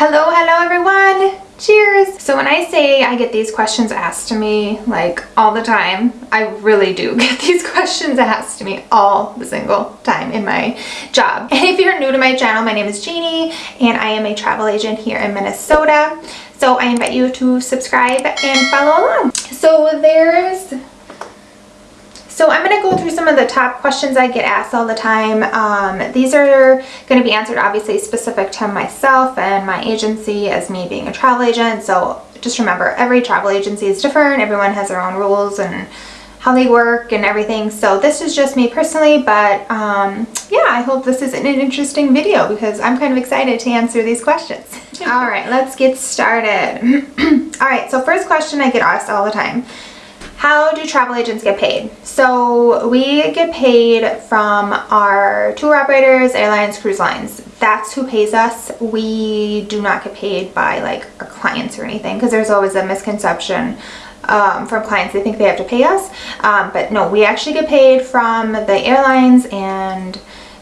Hello, hello everyone! Cheers! So when I say I get these questions asked to me like all the time, I really do get these questions asked to me all the single time in my job. And if you're new to my channel, my name is Jeannie and I am a travel agent here in Minnesota. So I invite you to subscribe and follow along. So there's so I'm going to go through some of the top questions I get asked all the time. Um, these are going to be answered obviously specific to myself and my agency as me being a travel agent. So just remember every travel agency is different. Everyone has their own rules and how they work and everything. So this is just me personally, but um, yeah, I hope this is an interesting video because I'm kind of excited to answer these questions. all right, let's get started. all right, so first question I get asked all the time. How do travel agents get paid? So we get paid from our tour operators, airlines, cruise lines. That's who pays us. We do not get paid by like our clients or anything because there's always a misconception um, from clients. They think they have to pay us. Um, but no, we actually get paid from the airlines and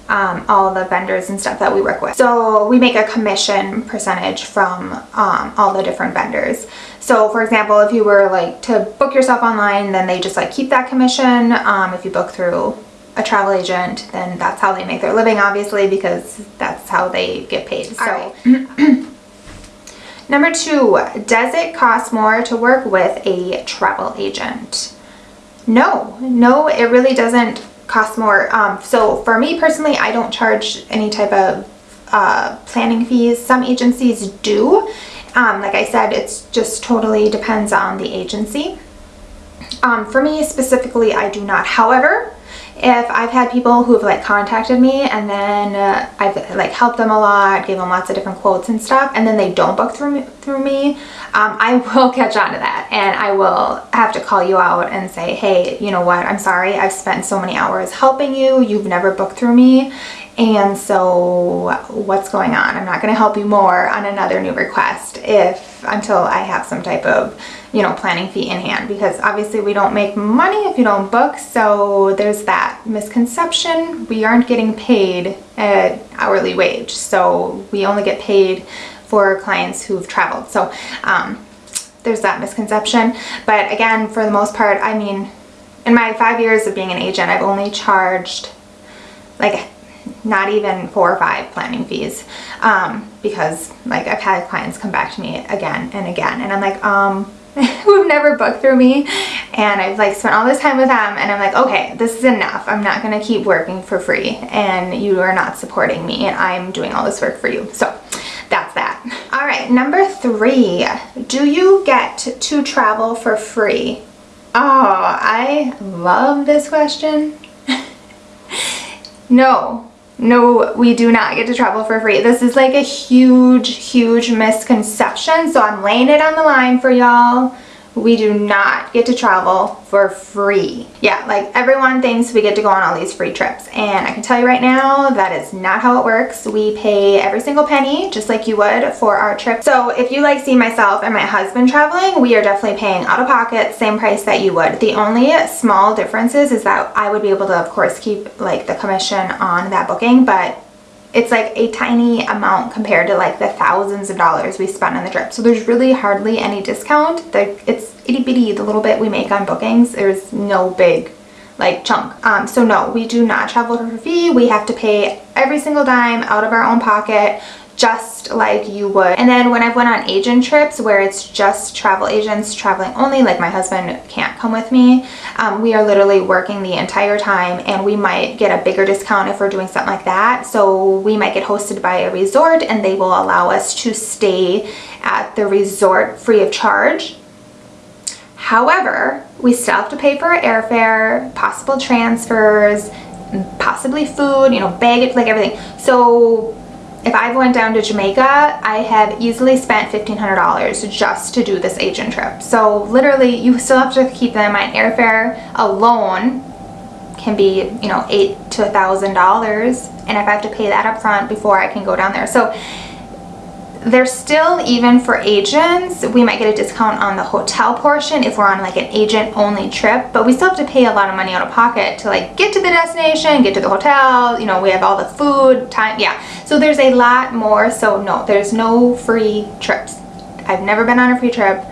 um, all the vendors and stuff that we work with. So we make a commission percentage from um, all the different vendors. So for example, if you were like to book yourself online, then they just like keep that commission. Um, if you book through a travel agent, then that's how they make their living, obviously, because that's how they get paid. So. Right. Number two, does it cost more to work with a travel agent? No, no, it really doesn't cost more. Um, so for me personally, I don't charge any type of uh, planning fees. Some agencies do. Um, like I said, it's just totally depends on the agency. Um, for me specifically, I do not. However, if I've had people who've like contacted me and then uh, I've like helped them a lot, gave them lots of different quotes and stuff, and then they don't book through me, through me, um, I will catch on to that and I will have to call you out and say, hey, you know what, I'm sorry, I've spent so many hours helping you, you've never booked through me, and so what's going on? I'm not going to help you more on another new request if until I have some type of you know, planning fee in hand because obviously we don't make money if you don't book. So there's that misconception. We aren't getting paid at hourly wage. So we only get paid for clients who've traveled. So um, there's that misconception. But again, for the most part, I mean, in my five years of being an agent, I've only charged like not even four or five planning fees um, because like I've had clients come back to me again and again and I'm like um who've never booked through me? And I've like spent all this time with them and I'm like okay this is enough. I'm not gonna keep working for free and you are not supporting me and I'm doing all this work for you. So that's that. All right number three. Do you get to travel for free? Oh I love this question. No no, we do not get to travel for free. This is like a huge, huge misconception. So I'm laying it on the line for y'all we do not get to travel for free. Yeah, like everyone thinks we get to go on all these free trips. And I can tell you right now, that is not how it works. We pay every single penny, just like you would for our trip. So if you like see myself and my husband traveling, we are definitely paying out of pocket, same price that you would. The only small differences is that I would be able to, of course, keep like the commission on that booking, but it's like a tiny amount compared to like the thousands of dollars we spent on the trip. So there's really hardly any discount. It's itty bitty, the little bit we make on bookings. There's no big like chunk. Um, so no, we do not travel for fee. We have to pay every single dime out of our own pocket just like you would. And then when I've went on agent trips where it's just travel agents traveling only, like my husband can't come with me, um, we are literally working the entire time and we might get a bigger discount if we're doing something like that. So we might get hosted by a resort and they will allow us to stay at the resort free of charge. However, we still have to pay for airfare, possible transfers, possibly food, you know, baggage, like everything. So if I've went down to Jamaica, I have easily spent $1,500 just to do this agent trip. So literally you still have to keep in mind airfare alone can be, you know, eight to a thousand dollars. And if I have to pay that up front before I can go down there. So there's still, even for agents, we might get a discount on the hotel portion if we're on like an agent only trip, but we still have to pay a lot of money out of pocket to like get to the destination, get to the hotel, you know, we have all the food, time, yeah. So there's a lot more, so no, there's no free trips. I've never been on a free trip.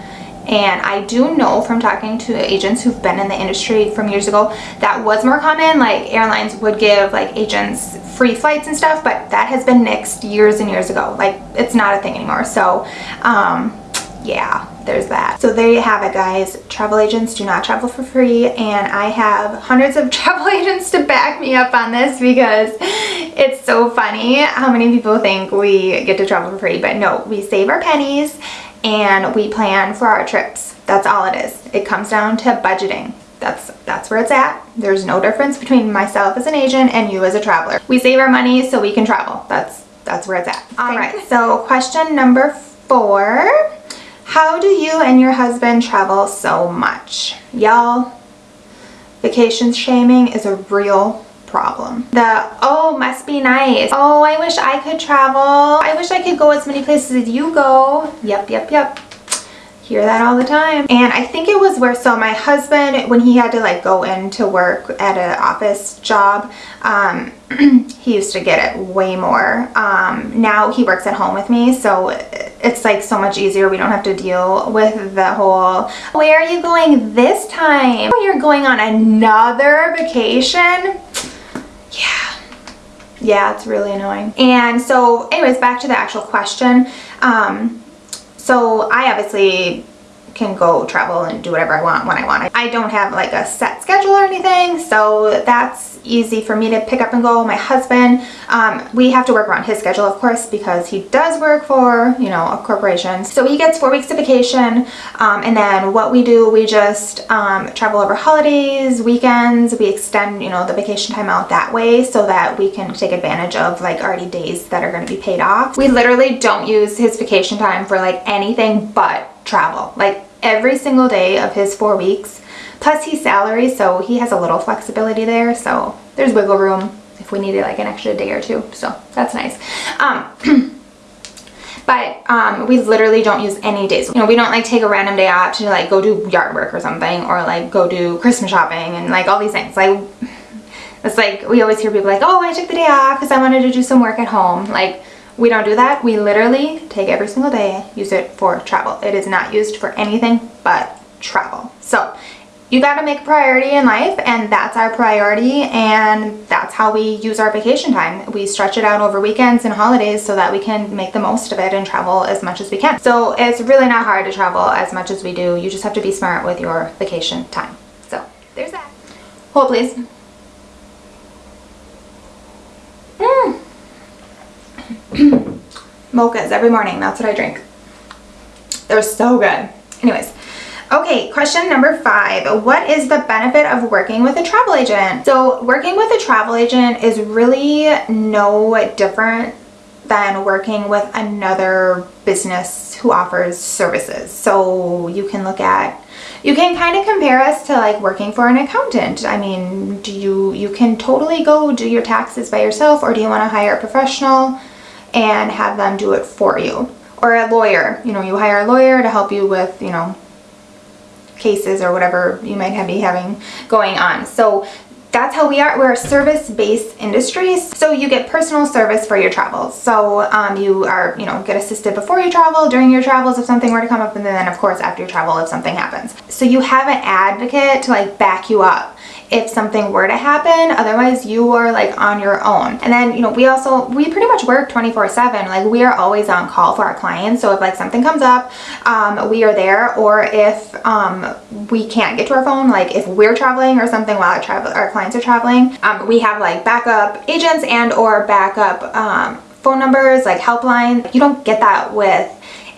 And I do know from talking to agents who've been in the industry from years ago, that was more common. Like airlines would give like agents free flights and stuff, but that has been nixed years and years ago. Like it's not a thing anymore. So um, yeah, there's that. So there you have it guys. Travel agents do not travel for free and I have hundreds of travel agents to back me up on this because it's so funny how many people think we get to travel for free. But no, we save our pennies and we plan for our trips. That's all it is. It comes down to budgeting. That's, that's where it's at. There's no difference between myself as an agent and you as a traveler. We save our money so we can travel. That's, that's where it's at. All right, so question number four. How do you and your husband travel so much? Y'all, vacation shaming is a real problem. The, oh, must be nice. Oh, I wish I could travel. I wish I could go as many places as you go. Yep, yep, yep hear that all the time. And I think it was where so my husband when he had to like go into work at an office job um, he used to get it way more. Um, now he works at home with me so it's like so much easier. We don't have to deal with the whole where are you going this time? You're going on another vacation yeah. Yeah it's really annoying. And so anyways back to the actual question. Um, so I obviously can go travel and do whatever I want when I want. I don't have like a set schedule or anything, so that's easy for me to pick up and go. My husband, um, we have to work around his schedule, of course, because he does work for, you know, a corporation. So he gets four weeks of vacation, um, and then what we do, we just um, travel over holidays, weekends, we extend, you know, the vacation time out that way so that we can take advantage of like already days that are going to be paid off. We literally don't use his vacation time for like anything but travel. Like every single day of his four weeks. Plus he's salary, so he has a little flexibility there. So there's wiggle room if we needed like an extra day or two. So that's nice. Um, but um, we literally don't use any days. You know, we don't like take a random day off to like go do yard work or something or like go do Christmas shopping and like all these things. Like, it's like, we always hear people like, oh, I took the day off because I wanted to do some work at home. Like, we don't do that. We literally take every single day, use it for travel. It is not used for anything but travel. So you got to make priority in life and that's our priority and that's how we use our vacation time. We stretch it out over weekends and holidays so that we can make the most of it and travel as much as we can. So it's really not hard to travel as much as we do. You just have to be smart with your vacation time. So there's that. Hold please. Mochas every morning. That's what I drink. They're so good. Anyways. Okay, question number five. What is the benefit of working with a travel agent? So working with a travel agent is really no different than working with another business who offers services. So you can look at you can kind of compare us to like working for an accountant. I mean, do you you can totally go do your taxes by yourself or do you want to hire a professional and have them do it for you? Or a lawyer, you know, you hire a lawyer to help you with, you know, cases or whatever you might be having going on. So that's how we are. We're a service-based industry. So you get personal service for your travels. So um, you are, you know, get assisted before you travel, during your travels if something were to come up, and then of course after your travel if something happens. So you have an advocate to like back you up if something were to happen otherwise you are like on your own. And then you know we also we pretty much work 24 7 like we are always on call for our clients. So if like something comes up um, we are there. Or if um, we can't get to our phone like if we're traveling or something while our travel our clients are traveling um, we have like backup agents and or backup um, phone numbers like helpline. You don't get that with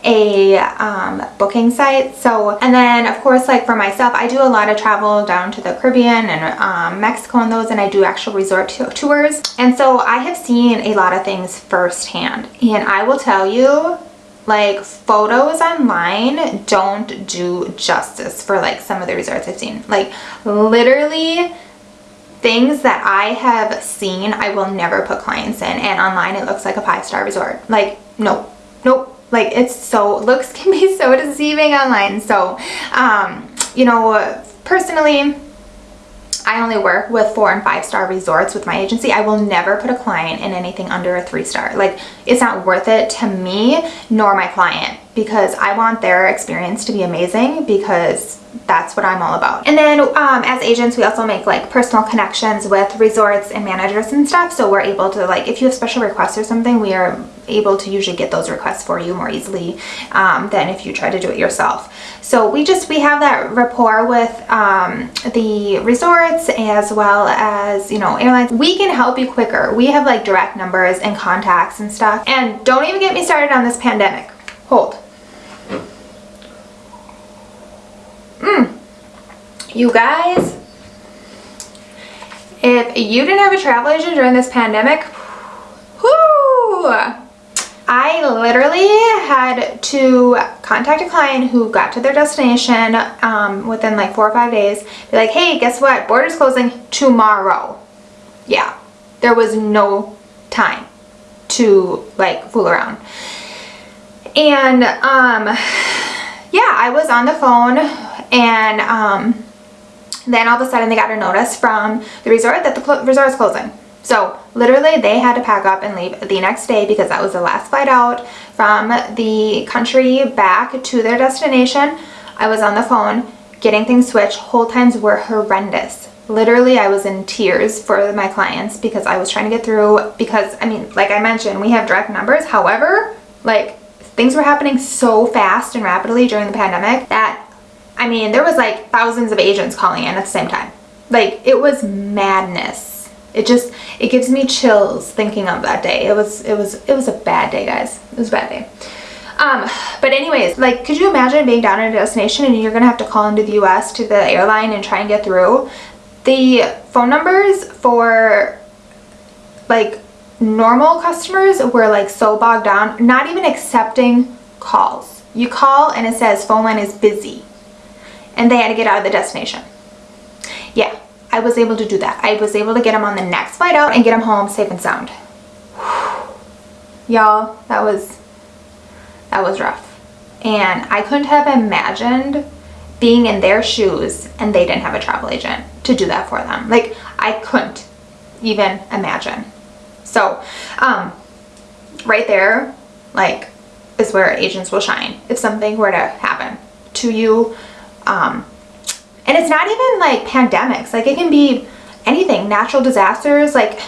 a um, booking site. So, and then of course, like for myself, I do a lot of travel down to the Caribbean and um, Mexico and those, and I do actual resort tours. And so I have seen a lot of things firsthand. And I will tell you, like photos online don't do justice for like some of the resorts I've seen. Like literally things that I have seen, I will never put clients in. And online it looks like a five-star resort. Like, nope, nope Like it's so, looks can be so deceiving online. So, um, you know, personally, I only work with four and five star resorts with my agency. I will never put a client in anything under a three star. Like it's not worth it to me nor my client because I want their experience to be amazing because that's what I'm all about. And then um, as agents, we also make like personal connections with resorts and managers and stuff. So we're able to like, if you have special requests or something, we are able to usually get those requests for you more easily um, than if you try to do it yourself. So we just, we have that rapport with um, the resorts as well as, you know, airlines. We can help you quicker. We have like direct numbers and contacts and stuff. And don't even get me started on this pandemic. Hold. Mm. You guys, if you didn't have a travel agent during this pandemic, whoo, I literally had to contact a client who got to their destination um, within like four or five days. Be like, hey, guess what? Border's closing tomorrow. Yeah, there was no time to like fool around. And um, yeah, I was on the phone and um, then all of a sudden they got a notice from the resort that the resort is closing. So literally they had to pack up and leave the next day because that was the last flight out from the country back to their destination. I was on the phone getting things switched. Hold times were horrendous. Literally, I was in tears for my clients because I was trying to get through because, I mean, like I mentioned, we have direct numbers. However, like things were happening so fast and rapidly during the pandemic that I mean, there was like thousands of agents calling in at the same time. Like, it was madness. It just, it gives me chills thinking of that day. It was, it was, it was a bad day, guys. It was a bad day. Um, but anyways, like, could you imagine being down at a destination and you're going to have to call into the US to the airline and try and get through? The phone numbers for, like, normal customers were, like, so bogged down, not even accepting calls. You call and it says phone line is busy and they had to get out of the destination. Yeah, I was able to do that. I was able to get them on the next flight out and get them home safe and sound. Y'all, that was, that was rough. And I couldn't have imagined being in their shoes and they didn't have a travel agent to do that for them. Like, I couldn't even imagine. So, um, right there, like, is where agents will shine if something were to happen to you um, and it's not even like pandemics. Like it can be anything, natural disasters, like,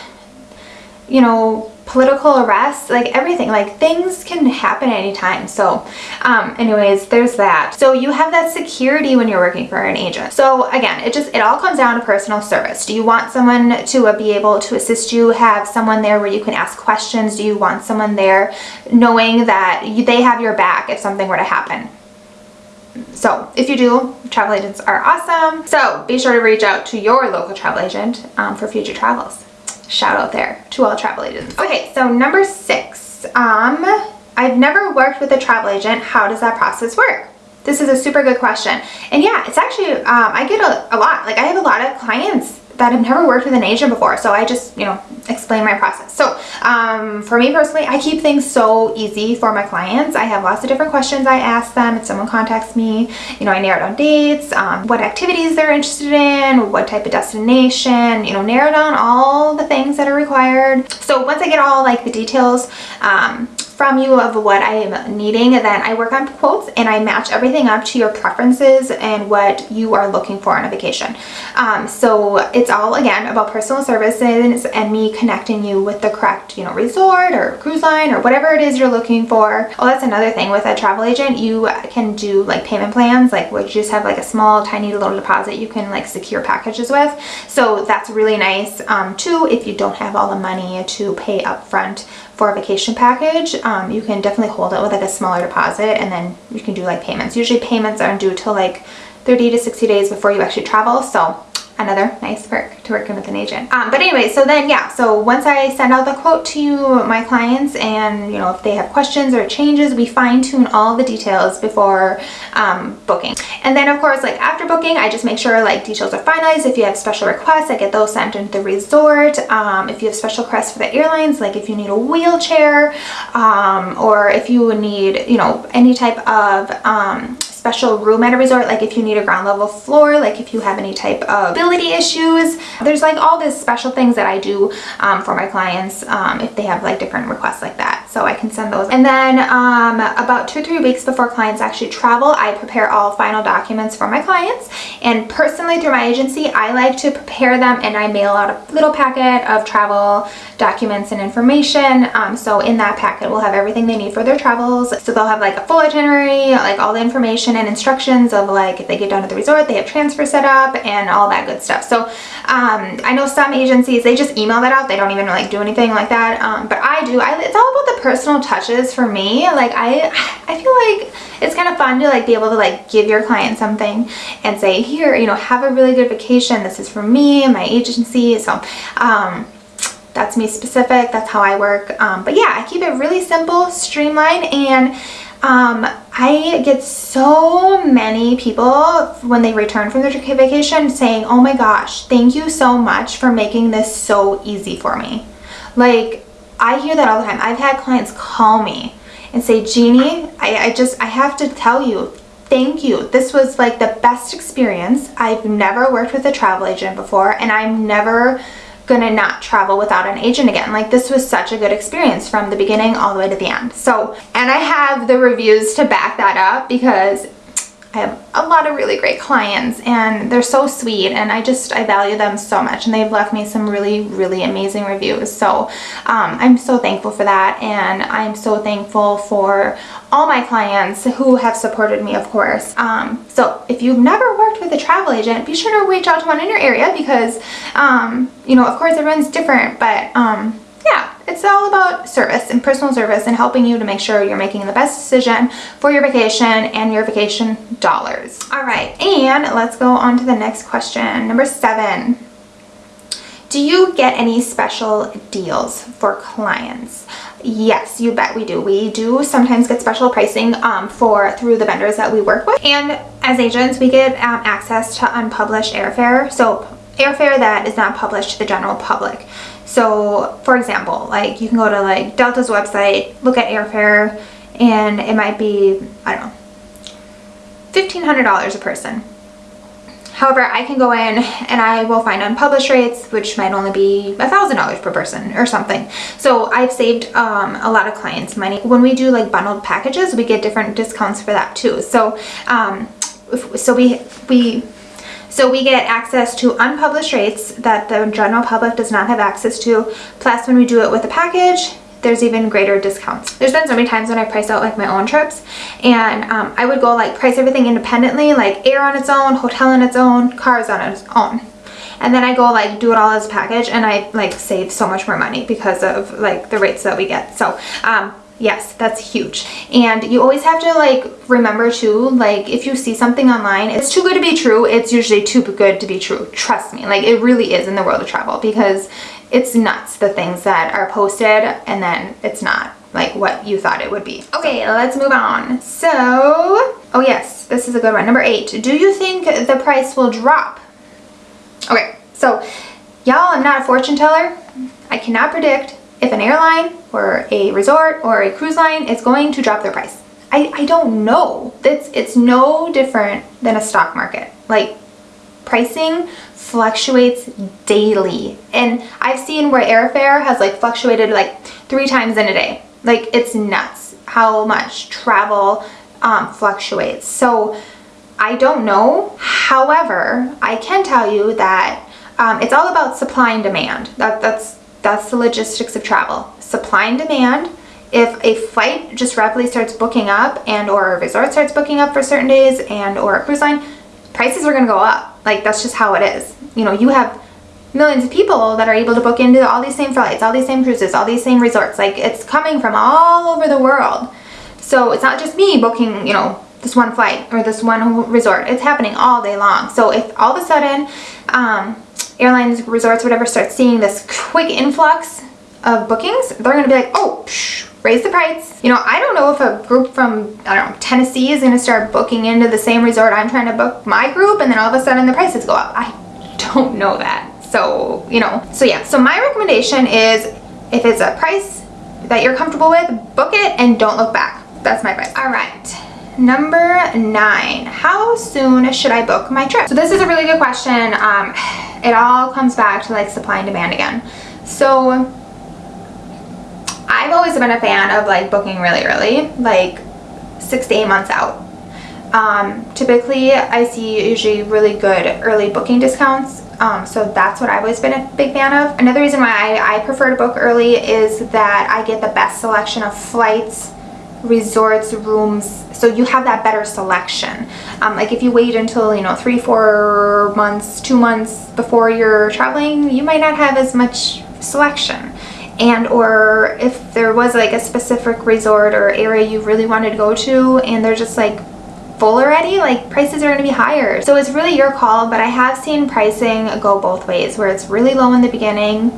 you know, political arrests, like everything, like things can happen anytime. So um, anyways, there's that. So you have that security when you're working for an agent. So again, it just, it all comes down to personal service. Do you want someone to uh, be able to assist you, have someone there where you can ask questions? Do you want someone there knowing that you, they have your back if something were to happen? So if you do, travel agents are awesome. So be sure to reach out to your local travel agent um, for future travels. Shout out there to all travel agents. Okay, so number six. Um, I've never worked with a travel agent. How does that process work? This is a super good question. And yeah, it's actually, um, I get a, a lot. Like I have a lot of clients that have never worked with an agent before. So I just, you know, explain my process. So um, for me personally, I keep things so easy for my clients. I have lots of different questions I ask them. If someone contacts me, you know, I narrow down dates, um, what activities they're interested in, what type of destination, you know, narrow down all the things that are required. So once I get all like the details, um, from you of what I am needing, then I work on quotes and I match everything up to your preferences and what you are looking for on a vacation. Um, so it's all, again, about personal services and me connecting you with the correct, you know, resort or cruise line or whatever it is you're looking for. Oh, that's another thing with a travel agent. You can do like payment plans, like where you just have like a small, tiny little deposit you can like secure packages with. So that's really nice um, too if you don't have all the money to pay upfront for a vacation package, um, you can definitely hold it with like a smaller deposit and then you can do like payments. Usually payments aren't due till like 30 to 60 days before you actually travel. So another nice perk to working with an agent. Um, but anyway, so then yeah, so once I send out the quote to my clients and you know if they have questions or changes, we fine tune all the details before um, booking. And then of course like after booking, I just make sure like details are finalized. If you have special requests, I get those sent into the resort. Um, if you have special requests for the airlines, like if you need a wheelchair um, or if you need, you know, any type of um, special room at a resort like if you need a ground level floor like if you have any type of ability issues. There's like all these special things that I do um, for my clients um, if they have like different requests like that so I can send those. And then um, about two or three weeks before clients actually travel I prepare all final documents for my clients. And personally through my agency I like to prepare them and I mail out a little packet of travel documents and information. Um, so in that packet we'll have everything they need for their travels. So they'll have like a full itinerary like all the information and instructions of like if they get down to the resort they have transfer set up and all that good stuff. So um, I know some agencies they just email that out. They don't even like do anything like that. Um, but I do. I, it's all about the personal touches for me like I I feel like it's kind of fun to like be able to like give your client something and say here you know have a really good vacation. This is for me and my agency. So um, that's me specific. That's how I work. Um, but yeah I keep it really simple streamlined and um, I get so many people when they return from their vacation saying, oh my gosh, thank you so much for making this so easy for me. Like, I hear that all the time. I've had clients call me and say, Jeannie, I, I just, I have to tell you, thank you. This was like the best experience. I've never worked with a travel agent before and I'm never gonna not travel without an agent again. Like this was such a good experience from the beginning all the way to the end. So, and I have the reviews to back that up because I have a lot of really great clients and they're so sweet and I just I value them so much and they've left me some really really amazing reviews. So um, I'm so thankful for that and I'm so thankful for all my clients who have supported me of course. Um, so if you've never worked with a travel agent be sure to reach out to one in your area because um, you know of course everyone's different but um, it's all about service and personal service and helping you to make sure you're making the best decision for your vacation and your vacation dollars. All right, and let's go on to the next question. Number seven. Do you get any special deals for clients? Yes, you bet we do. We do sometimes get special pricing um, for through the vendors that we work with. And as agents, we get um, access to unpublished airfare. So airfare that is not published to the general public. So for example, like you can go to like Delta's website, look at airfare, and it might be, I don't know, $1,500 a person. However, I can go in and I will find unpublished rates, which might only be $1,000 per person or something. So I've saved um, a lot of clients money. When we do like bundled packages, we get different discounts for that too. So, um, so we, we so we get access to unpublished rates that the general public does not have access to. Plus when we do it with a package, there's even greater discounts. There's been so many times when I price out like my own trips and um, I would go like price everything independently, like air on its own, hotel on its own, cars on its own. And then I go like do it all as a package and I like save so much more money because of like the rates that we get. So um, Yes, that's huge. And you always have to like remember too, like if you see something online, it's too good to be true. It's usually too good to be true. Trust me, like it really is in the world of travel because it's nuts the things that are posted and then it's not like what you thought it would be. Okay, let's move on. So, oh yes, this is a good one. Number eight, do you think the price will drop? Okay, so y'all, I'm not a fortune teller. I cannot predict if an airline or a resort or a cruise line is going to drop their price. I, I don't know. It's, it's no different than a stock market. Like pricing fluctuates daily. And I've seen where airfare has like fluctuated like three times in a day. Like it's nuts how much travel um, fluctuates. So I don't know. However, I can tell you that um, it's all about supply and demand. That, that's that's the logistics of travel. Supply and demand. If a flight just rapidly starts booking up and or a resort starts booking up for certain days and or a cruise line, prices are going to go up. Like that's just how it is. You know, you have millions of people that are able to book into all these same flights, all these same cruises, all these same resorts. Like it's coming from all over the world. So it's not just me booking, you know, this one flight or this one resort. It's happening all day long. So if all of a sudden um, airlines, resorts, whatever start seeing this quick influx of bookings, they're going to be like, oh, psh, raise the price. You know, I don't know if a group from, I don't know, Tennessee is going to start booking into the same resort I'm trying to book my group and then all of a sudden the prices go up. I don't know that. So, you know, so yeah. So my recommendation is if it's a price that you're comfortable with, book it and don't look back. That's my advice. All right. Number nine, how soon should I book my trip? So this is a really good question. Um, it all comes back to like supply and demand again. So I've always been a fan of like booking really early, like six to eight months out. Um, typically I see usually really good early booking discounts um, so that's what I've always been a big fan of. Another reason why I, I prefer to book early is that I get the best selection of flights, resorts, rooms, so you have that better selection. Um, like if you wait until, you know, three, four months, two months before you're traveling, you might not have as much selection. And or if there was like a specific resort or area you really wanted to go to and they're just like full already, like prices are going to be higher. So it's really your call, but I have seen pricing go both ways where it's really low in the beginning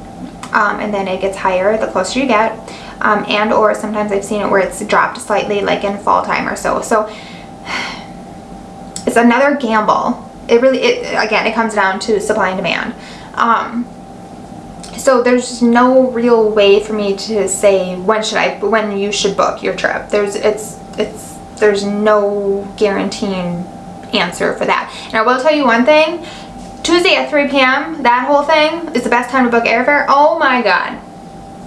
um, and then it gets higher the closer you get. Um, and or sometimes I've seen it where it's dropped slightly like in fall time or so. So it's another gamble. It really, it, again, it comes down to supply and demand. Um, so there's no real way for me to say when should I, when you should book your trip. There's, it's, it's there's no guaranteeing answer for that. And I will tell you one thing, Tuesday at 3 p.m., that whole thing is the best time to book airfare. Oh my God.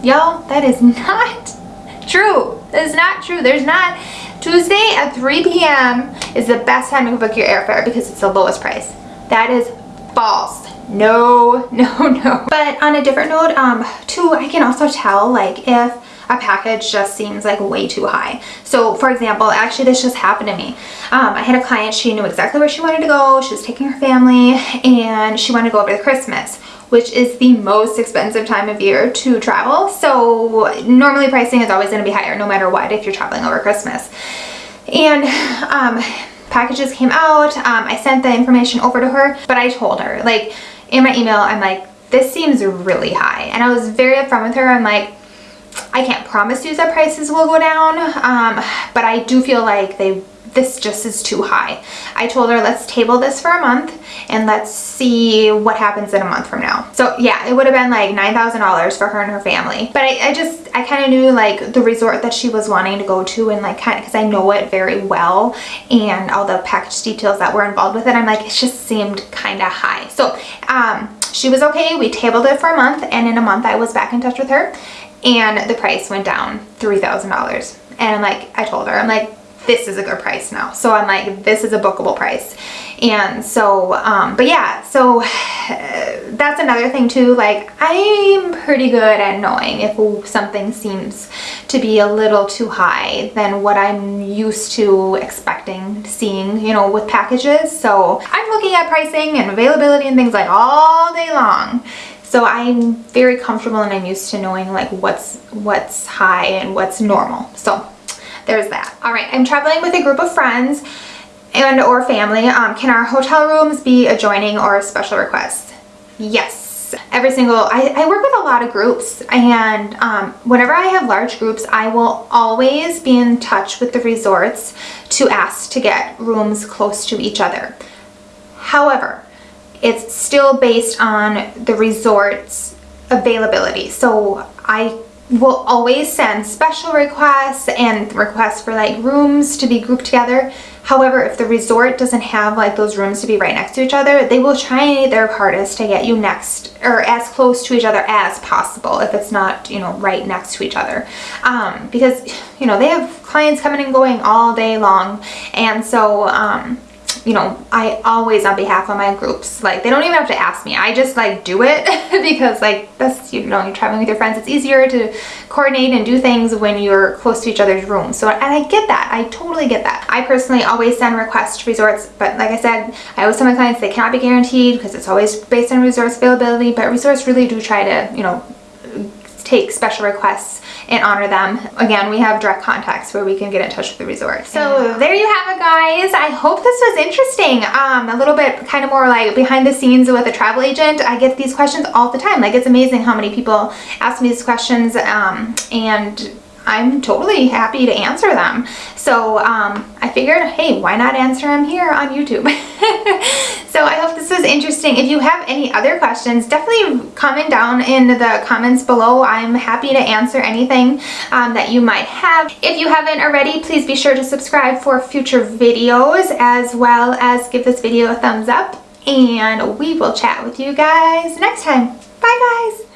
Y'all, that is not true. That is not true. There's not, Tuesday at 3 p.m. is the best time to book your airfare because it's the lowest price. That is false. No, no, no. But on a different note, um, too, I can also tell like if a package just seems like way too high. So for example, actually this just happened to me. Um, I had a client, she knew exactly where she wanted to go. She was taking her family and she wanted to go over to Christmas which is the most expensive time of year to travel. So normally pricing is always going to be higher no matter what if you're traveling over Christmas. And um, packages came out. Um, I sent the information over to her, but I told her, like in my email, I'm like, this seems really high. And I was very upfront with her. I'm like, I can't promise you that prices will go down, um, but I do feel like they this just is too high. I told her let's table this for a month and let's see what happens in a month from now. So yeah, it would have been like $9,000 for her and her family. But I, I just, I kind of knew like the resort that she was wanting to go to and like kind of, because I know it very well and all the package details that were involved with it, I'm like, it just seemed kind of high. So um, she was okay. We tabled it for a month and in a month I was back in touch with her and the price went down $3,000. And I'm like, I told her, I'm like, this is a good price now. So I'm like, this is a bookable price. And so, um, but yeah, so uh, that's another thing too. Like I'm pretty good at knowing if something seems to be a little too high than what I'm used to expecting seeing, you know, with packages. So I'm looking at pricing and availability and things like all day long. So I'm very comfortable and I'm used to knowing like what's what's high and what's normal. So there's that. All right, I'm traveling with a group of friends and or family. Um, can our hotel rooms be adjoining or a special requests? Yes. Every single, I, I work with a lot of groups and um, whenever I have large groups, I will always be in touch with the resorts to ask to get rooms close to each other. However, it's still based on the resort's availability. So I will always send special requests and requests for like rooms to be grouped together. However, if the resort doesn't have like those rooms to be right next to each other, they will try their hardest to get you next or as close to each other as possible if it's not, you know, right next to each other. Um, because, you know, they have clients coming and going all day long. And so, um, you know, I always on behalf of my groups, like they don't even have to ask me. I just like do it because like that's, you know, you're traveling with your friends. It's easier to coordinate and do things when you're close to each other's rooms. So, and I get that. I totally get that. I personally always send requests to resorts, but like I said, I always tell my clients they cannot be guaranteed because it's always based on resource availability, but resorts really do try to, you know, take special requests and honor them. Again, we have direct contacts where we can get in touch with the resort. So there you have it guys. I hope this was interesting. Um, a little bit kind of more like behind the scenes with a travel agent. I get these questions all the time. Like it's amazing how many people ask me these questions um, and I'm totally happy to answer them. So um, I figured, hey, why not answer them here on YouTube? this was interesting. If you have any other questions, definitely comment down in the comments below. I'm happy to answer anything um, that you might have. If you haven't already, please be sure to subscribe for future videos as well as give this video a thumbs up. And we will chat with you guys next time. Bye guys!